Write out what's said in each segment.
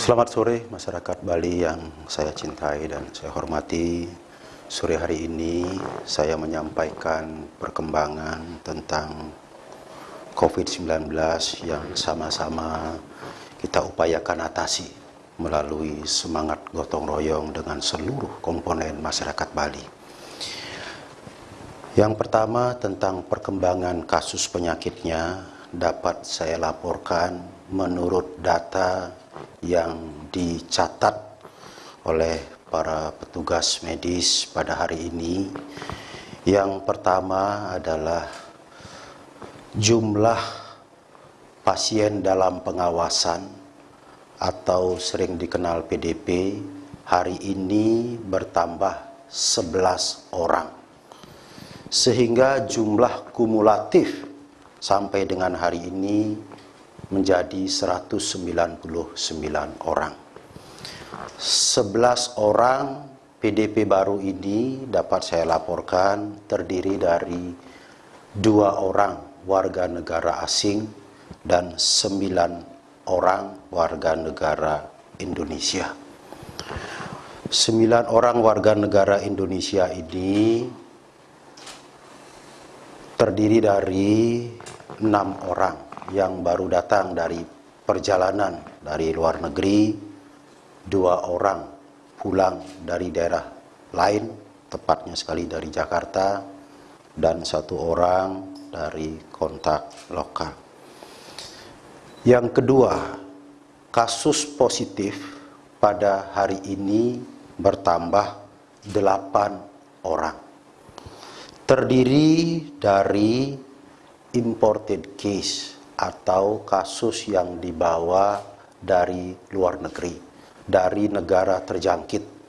Selamat sore masyarakat Bali yang saya cintai dan saya hormati. Sore hari ini saya menyampaikan perkembangan tentang COVID-19 yang sama-sama kita upayakan atasi melalui semangat gotong royong dengan seluruh komponen masyarakat Bali. Yang pertama tentang perkembangan kasus penyakitnya dapat saya laporkan menurut data yang dicatat oleh para petugas medis pada hari ini. Yang pertama adalah jumlah pasien dalam pengawasan atau sering dikenal PDP hari ini bertambah 11 orang. Sehingga jumlah kumulatif sampai dengan hari ini menjadi 199 orang. 11 orang PDP baru ini dapat saya laporkan terdiri dari dua orang warga negara asing dan sembilan orang warga negara Indonesia. Sembilan orang warga negara Indonesia ini terdiri dari enam orang yang baru datang dari perjalanan dari luar negeri, dua orang pulang dari daerah lain, tepatnya sekali dari Jakarta, dan satu orang dari kontak lokal. Yang kedua, kasus positif pada hari ini bertambah delapan orang. Terdiri dari imported case atau kasus yang dibawa dari luar negeri, dari negara terjangkit.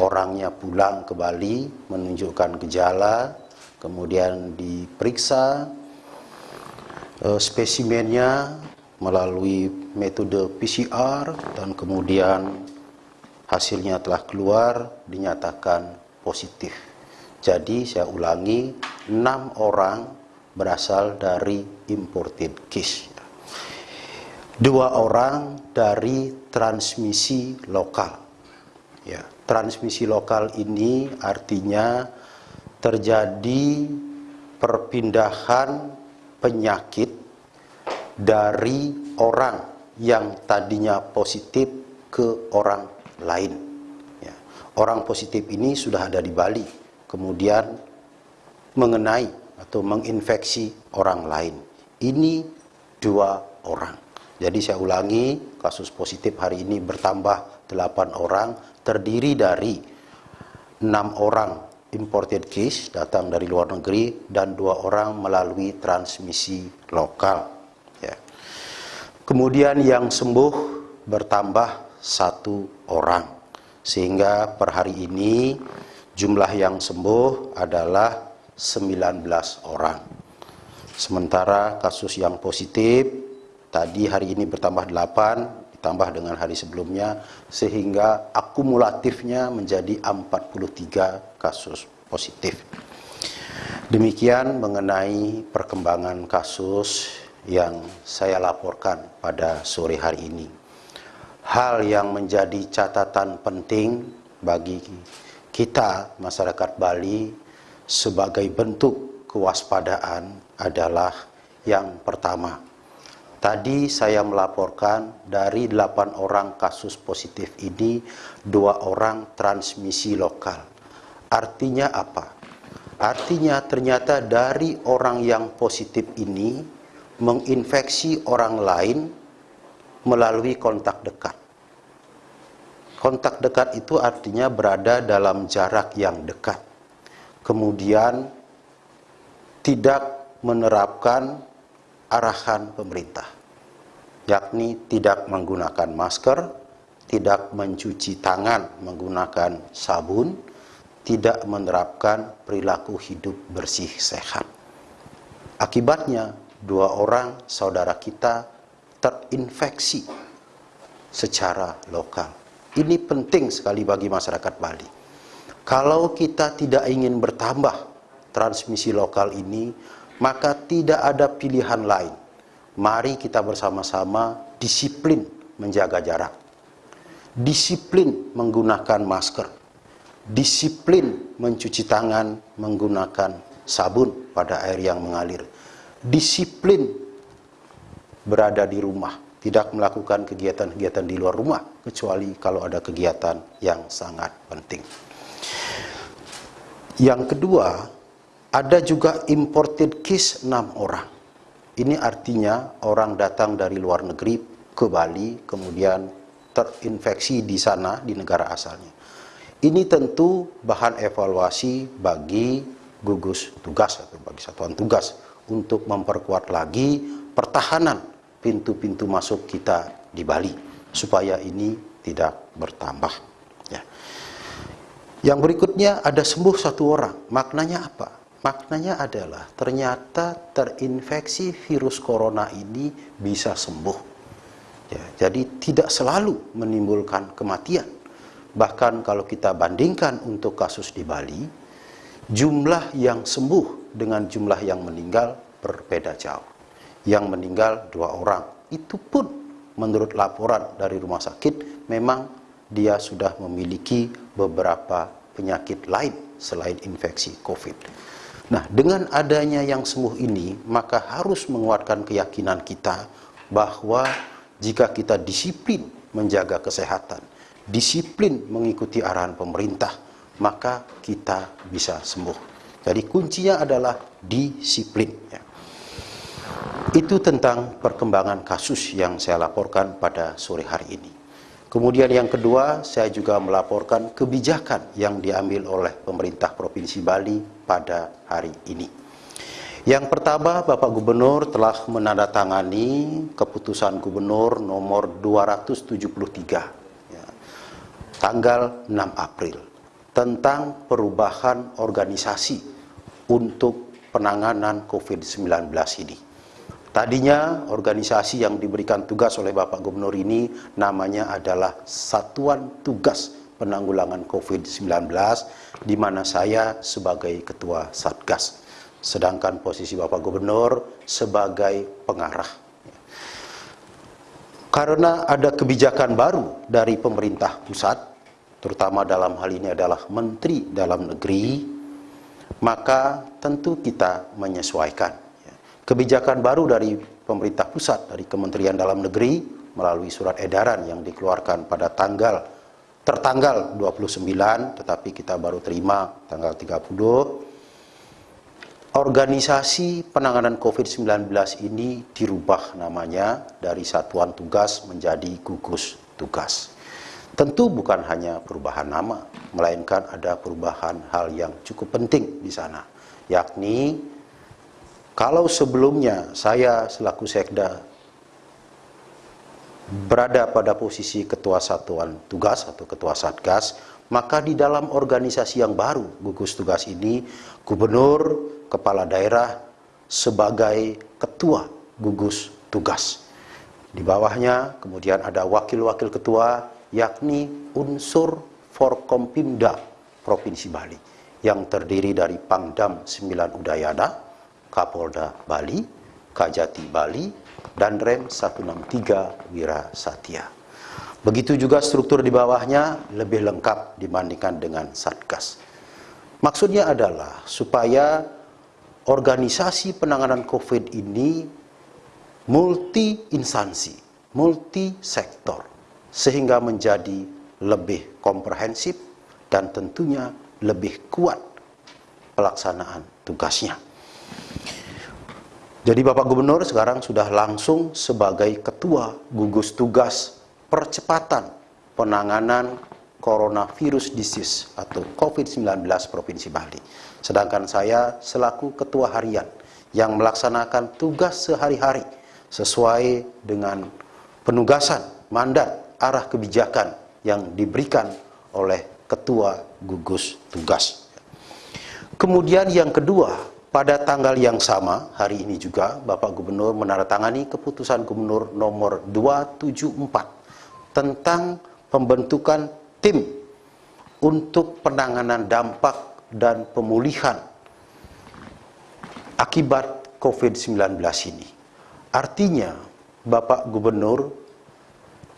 Orangnya pulang ke Bali menunjukkan gejala, kemudian diperiksa eh, spesimennya melalui metode PCR dan kemudian hasilnya telah keluar dinyatakan positif. Jadi saya ulangi, enam orang berasal dari imported case. Dua orang dari transmisi lokal. Ya, transmisi lokal ini artinya terjadi perpindahan penyakit dari orang yang tadinya positif ke orang lain. Ya. Orang positif ini sudah ada di Bali, kemudian mengenai atau menginfeksi orang lain. Ini dua orang. Jadi saya ulangi, kasus positif hari ini bertambah 8 orang, terdiri dari 6 orang imported case datang dari luar negeri dan dua orang melalui transmisi lokal. Ya. Kemudian yang sembuh bertambah satu orang, sehingga per hari ini jumlah yang sembuh adalah 19 orang. Sementara kasus yang positif tadi hari ini bertambah 8 ditambah dengan hari sebelumnya sehingga akumulatifnya menjadi 43 kasus positif. Demikian mengenai perkembangan kasus yang saya laporkan pada sore hari ini. Hal yang menjadi catatan penting bagi kita masyarakat Bali sebagai bentuk kewaspadaan adalah yang pertama. Tadi saya melaporkan dari 8 orang kasus positif ini, dua orang transmisi lokal. Artinya apa? Artinya ternyata dari orang yang positif ini menginfeksi orang lain melalui kontak dekat. Kontak dekat itu artinya berada dalam jarak yang dekat kemudian tidak menerapkan arahan pemerintah, yakni tidak menggunakan masker, tidak mencuci tangan menggunakan sabun, tidak menerapkan perilaku hidup bersih sehat. Akibatnya, dua orang saudara kita terinfeksi secara lokal. Ini penting sekali bagi masyarakat Bali kalau kita tidak ingin bertambah transmisi lokal ini, maka tidak ada pilihan lain. Mari kita bersama-sama disiplin menjaga jarak. disiplin menggunakan masker, disiplin mencuci tangan menggunakan sabun pada air yang mengalir, disiplin berada di rumah, tidak melakukan kegiatan-kegiatan di luar rumah, kecuali kalau ada kegiatan yang sangat penting. Yang kedua, ada juga imported case 6 orang. Ini artinya orang datang dari luar negeri ke Bali, kemudian terinfeksi di sana, di negara asalnya. Ini tentu bahan evaluasi bagi gugus tugas atau bagi satuan tugas untuk memperkuat lagi pertahanan pintu-pintu masuk kita di Bali supaya ini tidak bertambah. Ya. Yang berikutnya ada sembuh satu orang. Maknanya apa? Maknanya adalah ternyata terinfeksi virus corona ini bisa sembuh. Ya, jadi tidak selalu menimbulkan kematian. Bahkan kalau kita bandingkan untuk kasus di Bali, jumlah yang sembuh dengan jumlah yang meninggal berbeda jauh. Yang meninggal dua orang. Itu pun menurut laporan dari rumah sakit memang dia sudah memiliki beberapa penyakit lain selain infeksi COVID. Nah, dengan adanya yang sembuh ini, maka harus menguatkan keyakinan kita bahwa jika kita disiplin menjaga kesehatan, disiplin mengikuti arahan pemerintah, maka kita bisa sembuh. Jadi kuncinya adalah disiplin. Ya. Itu tentang perkembangan kasus yang saya laporkan pada sore hari ini. Kemudian yang kedua, saya juga melaporkan kebijakan yang diambil oleh pemerintah Provinsi Bali pada hari ini. Yang pertama, Bapak Gubernur telah menandatangani keputusan Gubernur nomor 273 ya, tanggal 6 April tentang perubahan organisasi untuk penanganan COVID-19 ini. Tadinya organisasi yang diberikan tugas oleh Bapak Gubernur ini namanya adalah Satuan Tugas Penanggulangan COVID-19 di mana saya sebagai Ketua Satgas. Sedangkan posisi Bapak Gubernur sebagai pengarah. Karena ada kebijakan baru dari pemerintah pusat, terutama dalam hal ini adalah Menteri Dalam Negeri, maka tentu kita menyesuaikan kebijakan baru dari pemerintah pusat, dari Kementerian Dalam Negeri, melalui surat edaran yang dikeluarkan pada tanggal tertanggal 29, tetapi kita baru terima tanggal 30, organisasi penanganan COVID-19 ini dirubah namanya dari satuan tugas menjadi gugus tugas. Tentu bukan hanya perubahan nama, melainkan ada perubahan hal yang cukup penting di sana, yakni kalau sebelumnya saya selaku sekda berada pada posisi ketua satuan tugas atau ketua satgas, maka di dalam organisasi yang baru gugus tugas ini, gubernur, kepala daerah sebagai ketua gugus tugas. Di bawahnya kemudian ada wakil-wakil ketua yakni unsur Forkompimda Provinsi Bali yang terdiri dari Pangdam 9 Udayana, Kapolda Bali, Kajati Bali, dan Rem 163 Wira Satya. Begitu juga struktur di bawahnya lebih lengkap dibandingkan dengan Satgas. Maksudnya adalah supaya organisasi penanganan COVID ini multi instansi, multi sektor, sehingga menjadi lebih komprehensif dan tentunya lebih kuat pelaksanaan tugasnya. Jadi Bapak Gubernur sekarang sudah langsung sebagai Ketua Gugus Tugas Percepatan Penanganan Coronavirus Disease atau COVID-19 Provinsi Bali. Sedangkan saya selaku Ketua Harian yang melaksanakan tugas sehari-hari sesuai dengan penugasan, mandat, arah kebijakan yang diberikan oleh Ketua Gugus Tugas. Kemudian yang kedua, pada tanggal yang sama, hari ini juga, Bapak Gubernur menandatangani keputusan Gubernur nomor 274 tentang pembentukan tim untuk penanganan dampak dan pemulihan akibat COVID-19 ini. Artinya, Bapak Gubernur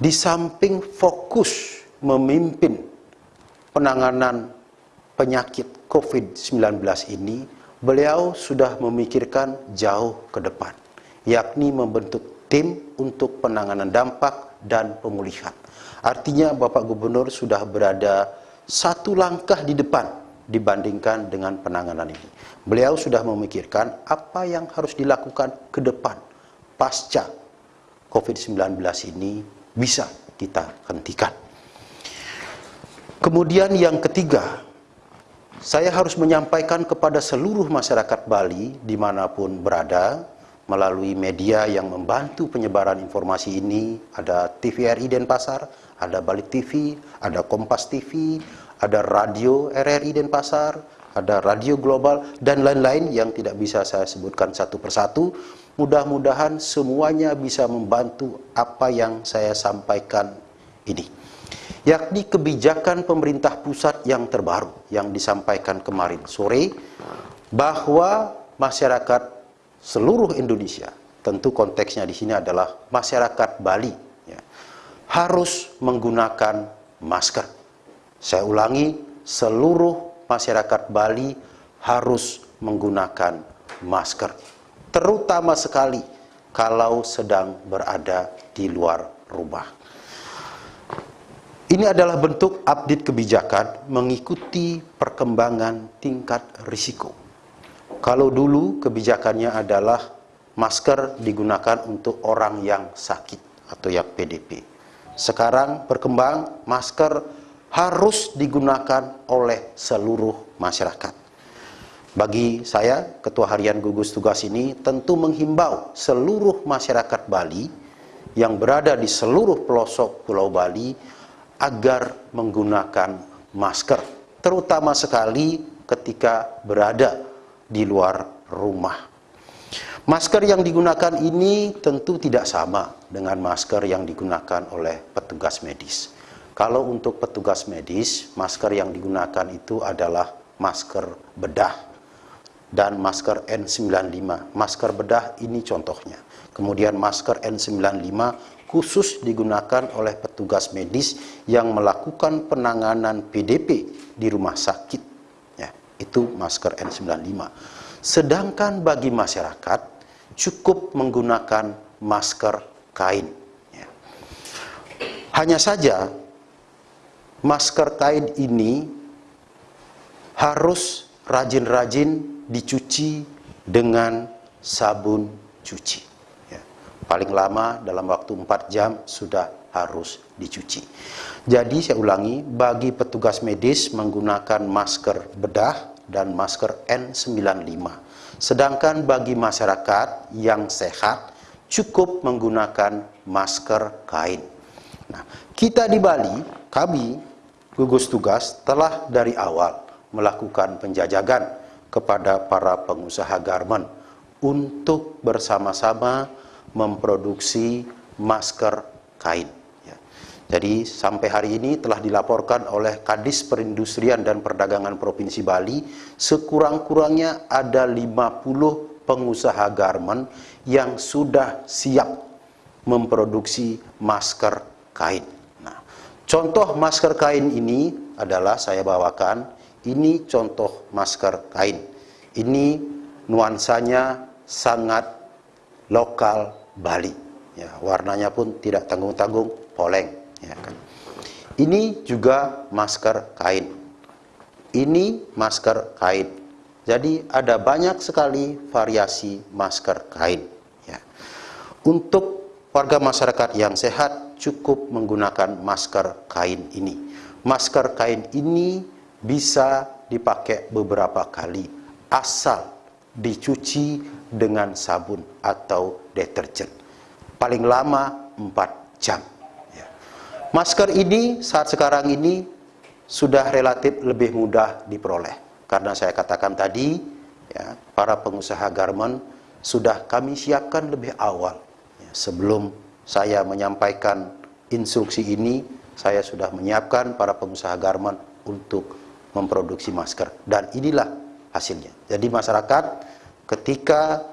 di samping fokus memimpin penanganan penyakit COVID-19 ini, beliau sudah memikirkan jauh ke depan, yakni membentuk tim untuk penanganan dampak dan pemulihan. Artinya Bapak Gubernur sudah berada satu langkah di depan dibandingkan dengan penanganan ini. Beliau sudah memikirkan apa yang harus dilakukan ke depan pasca COVID-19 ini bisa kita hentikan. Kemudian yang ketiga, saya harus menyampaikan kepada seluruh masyarakat Bali di mana pun berada, melalui media yang membantu penyebaran informasi ini, ada TVRI Denpasar, ada Bali TV, ada Kompas TV, ada radio RRI Denpasar, ada radio global, dan lain-lain yang tidak bisa saya sebutkan satu persatu. Mudah-mudahan semuanya bisa membantu apa yang saya sampaikan ini yakni kebijakan pemerintah pusat yang terbaru yang disampaikan kemarin sore bahwa masyarakat seluruh Indonesia, tentu konteksnya di sini adalah masyarakat Bali, ya, harus menggunakan masker. Saya ulangi, seluruh masyarakat Bali harus menggunakan masker, terutama sekali kalau sedang berada di luar rumah. Ini adalah bentuk update kebijakan mengikuti perkembangan tingkat risiko. Kalau dulu kebijakannya adalah masker digunakan untuk orang yang sakit atau yang PDP. Sekarang berkembang masker harus digunakan oleh seluruh masyarakat. Bagi saya, Ketua Harian Gugus Tugas ini tentu menghimbau seluruh masyarakat Bali yang berada di seluruh pelosok Pulau Bali agar menggunakan masker, terutama sekali ketika berada di luar rumah. Masker yang digunakan ini tentu tidak sama dengan masker yang digunakan oleh petugas medis. Kalau untuk petugas medis, masker yang digunakan itu adalah masker bedah dan masker N95. Masker bedah ini contohnya. Kemudian masker N95 khusus digunakan oleh petugas medis yang melakukan penanganan PDP di rumah sakit. Ya, itu masker N95. Sedangkan bagi masyarakat cukup menggunakan masker kain. Ya. Hanya saja masker kain ini harus rajin-rajin dicuci dengan sabun cuci paling lama dalam waktu 4 jam sudah harus dicuci. Jadi saya ulangi, bagi petugas medis menggunakan masker bedah dan masker N95. Sedangkan bagi masyarakat yang sehat cukup menggunakan masker kain. Nah, kita di Bali, kami gugus tugas telah dari awal melakukan penjajagan kepada para pengusaha garmen untuk bersama-sama memproduksi masker kain. Ya. Jadi sampai hari ini telah dilaporkan oleh Kadis Perindustrian dan Perdagangan Provinsi Bali sekurang-kurangnya ada 50 pengusaha garmen yang sudah siap memproduksi masker kain. Nah, contoh masker kain ini adalah saya bawakan, ini contoh masker kain. Ini nuansanya sangat lokal Bali. Ya, warnanya pun tidak tanggung-tanggung, poleng. Ya, kan. Ini juga masker kain. Ini masker kain. Jadi ada banyak sekali variasi masker kain. Ya. Untuk warga masyarakat yang sehat cukup menggunakan masker kain ini. Masker kain ini bisa dipakai beberapa kali asal dicuci dengan sabun atau deterjen. Paling lama 4 jam. Ya. Masker ini saat sekarang ini sudah relatif lebih mudah diperoleh. Karena saya katakan tadi, ya, para pengusaha garment sudah kami siapkan lebih awal. Ya, sebelum saya menyampaikan instruksi ini, saya sudah menyiapkan para pengusaha garment untuk memproduksi masker. Dan inilah hasilnya. Jadi masyarakat ketika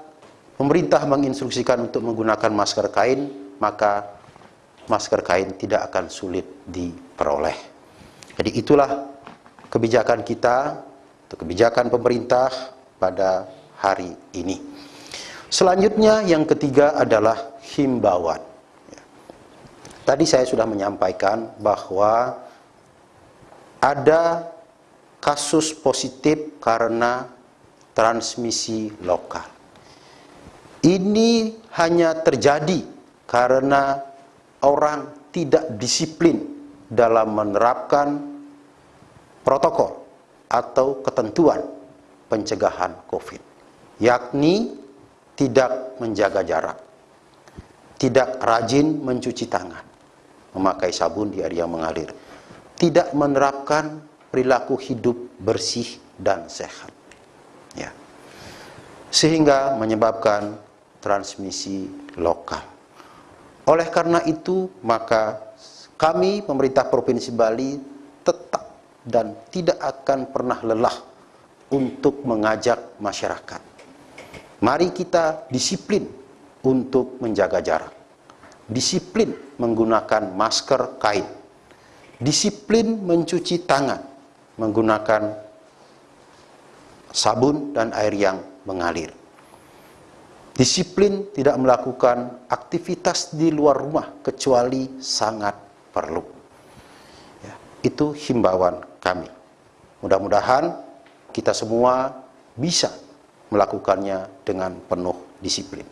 pemerintah menginstruksikan untuk menggunakan masker kain, maka masker kain tidak akan sulit diperoleh. Jadi itulah kebijakan kita, atau kebijakan pemerintah pada hari ini. Selanjutnya yang ketiga adalah himbauan. Tadi saya sudah menyampaikan bahwa ada kasus positif karena transmisi lokal. Ini hanya terjadi karena orang tidak disiplin dalam menerapkan protokol atau ketentuan pencegahan COVID, yakni tidak menjaga jarak, tidak rajin mencuci tangan, memakai sabun di yang mengalir, tidak menerapkan perilaku hidup bersih dan sehat. Ya. Sehingga menyebabkan transmisi lokal. Oleh karena itu, maka kami pemerintah Provinsi Bali tetap dan tidak akan pernah lelah untuk mengajak masyarakat. Mari kita disiplin untuk menjaga jarak. Disiplin menggunakan masker kain. Disiplin mencuci tangan menggunakan sabun dan air yang mengalir. Disiplin tidak melakukan aktivitas di luar rumah kecuali sangat perlu. Ya, itu himbauan kami. Mudah-mudahan kita semua bisa melakukannya dengan penuh disiplin.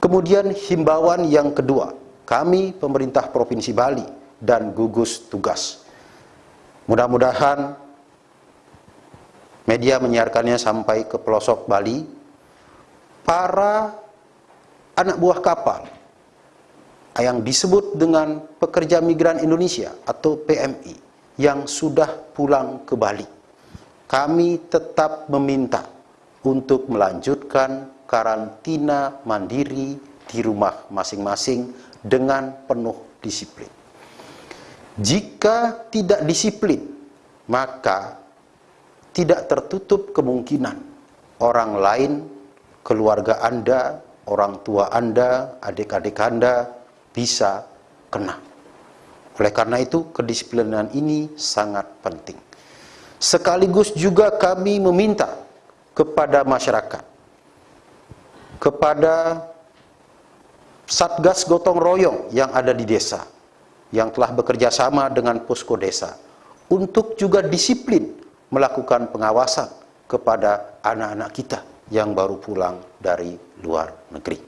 Kemudian himbauan yang kedua, kami pemerintah Provinsi Bali dan gugus tugas. Mudah-mudahan media menyiarkannya sampai ke pelosok Bali. Para anak buah kapal yang disebut dengan pekerja migran Indonesia atau PMI yang sudah pulang ke Bali. Kami tetap meminta untuk melanjutkan karantina mandiri di rumah masing-masing dengan penuh disiplin. Jika tidak disiplin, maka tidak tertutup kemungkinan orang lain, keluarga Anda, orang tua Anda, adik-adik Anda bisa kena. Oleh karena itu, kedisiplinan ini sangat penting. Sekaligus juga kami meminta kepada masyarakat, kepada Satgas Gotong Royong yang ada di desa, yang telah bekerja sama dengan posko desa, untuk juga disiplin melakukan pengawasan kepada anak-anak kita yang baru pulang dari luar negeri.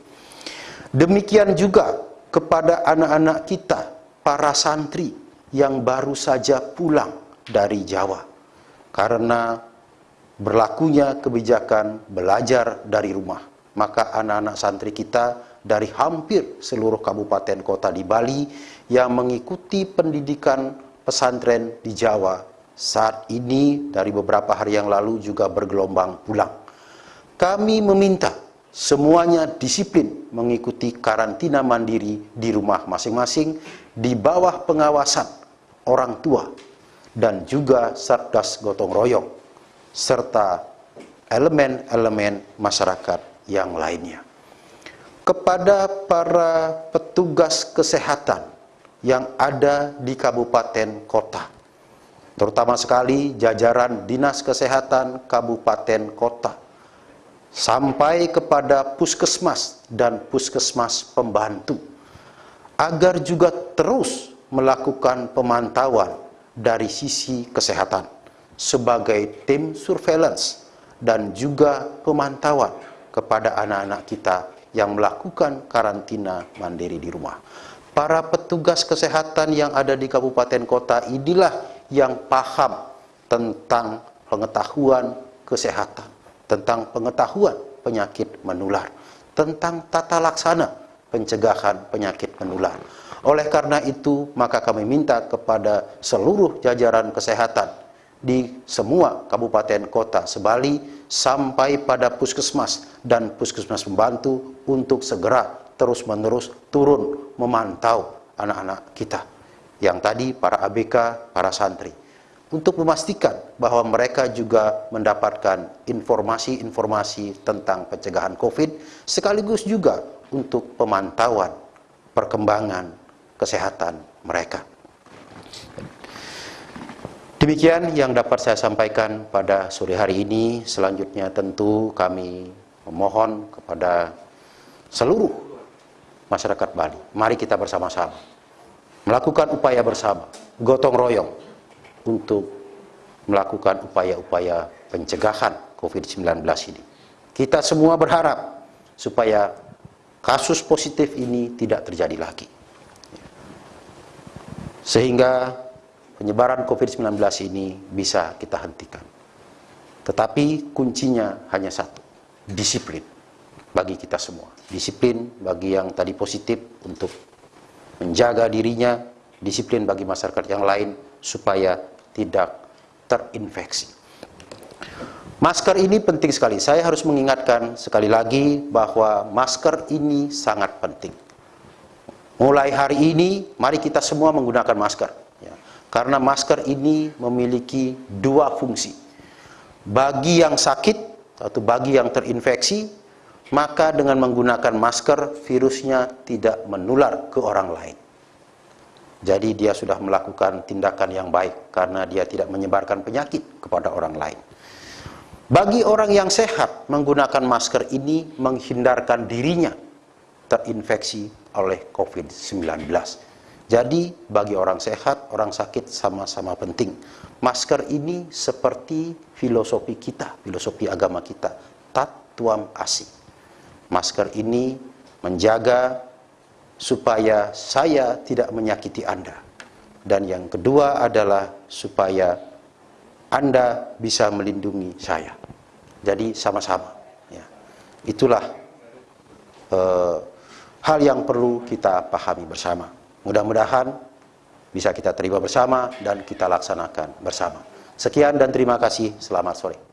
Demikian juga kepada anak-anak kita, para santri yang baru saja pulang dari Jawa. Karena berlakunya kebijakan belajar dari rumah. Maka anak-anak santri kita dari hampir seluruh kabupaten kota di Bali yang mengikuti pendidikan pesantren di Jawa saat ini dari beberapa hari yang lalu juga bergelombang pulang. Kami meminta semuanya disiplin mengikuti karantina mandiri di rumah masing-masing di bawah pengawasan orang tua dan juga Satgas Gotong Royong serta elemen-elemen masyarakat yang lainnya. Kepada para petugas kesehatan yang ada di kabupaten kota, terutama sekali jajaran Dinas Kesehatan Kabupaten Kota, sampai kepada puskesmas dan puskesmas pembantu, agar juga terus melakukan pemantauan dari sisi kesehatan sebagai tim surveillance dan juga pemantauan kepada anak-anak kita yang melakukan karantina mandiri di rumah. Para petugas kesehatan yang ada di kabupaten kota inilah yang paham tentang pengetahuan kesehatan, tentang pengetahuan penyakit menular, tentang tata laksana pencegahan penyakit menular. Oleh karena itu, maka kami minta kepada seluruh jajaran kesehatan di semua kabupaten kota sebali sampai pada puskesmas dan puskesmas membantu untuk segera terus-menerus turun memantau anak-anak kita yang tadi para ABK, para santri untuk memastikan bahwa mereka juga mendapatkan informasi-informasi tentang pencegahan COVID sekaligus juga untuk pemantauan perkembangan kesehatan mereka. Demikian yang dapat saya sampaikan pada sore hari ini. Selanjutnya tentu kami memohon kepada seluruh masyarakat Bali. Mari kita bersama-sama melakukan upaya bersama, gotong royong untuk melakukan upaya-upaya pencegahan COVID-19 ini. Kita semua berharap supaya kasus positif ini tidak terjadi lagi. Sehingga penyebaran COVID-19 ini bisa kita hentikan. Tetapi kuncinya hanya satu, disiplin bagi kita semua. Disiplin bagi yang tadi positif untuk menjaga dirinya, disiplin bagi masyarakat yang lain supaya tidak terinfeksi. Masker ini penting sekali. Saya harus mengingatkan sekali lagi bahwa masker ini sangat penting. Mulai hari ini, mari kita semua menggunakan masker. Karena masker ini memiliki dua fungsi. Bagi yang sakit atau bagi yang terinfeksi, maka dengan menggunakan masker virusnya tidak menular ke orang lain. Jadi dia sudah melakukan tindakan yang baik karena dia tidak menyebarkan penyakit kepada orang lain. Bagi orang yang sehat, menggunakan masker ini menghindarkan dirinya terinfeksi oleh COVID-19. Jadi bagi orang sehat, orang sakit sama-sama penting. Masker ini seperti filosofi kita, filosofi agama kita, tatuam asih. Masker ini menjaga supaya saya tidak menyakiti Anda. Dan yang kedua adalah supaya Anda bisa melindungi saya. Jadi sama-sama. Ya. Itulah uh, hal yang perlu kita pahami bersama. Mudah-mudahan bisa kita terima bersama dan kita laksanakan bersama. Sekian dan terima kasih. Selamat sore.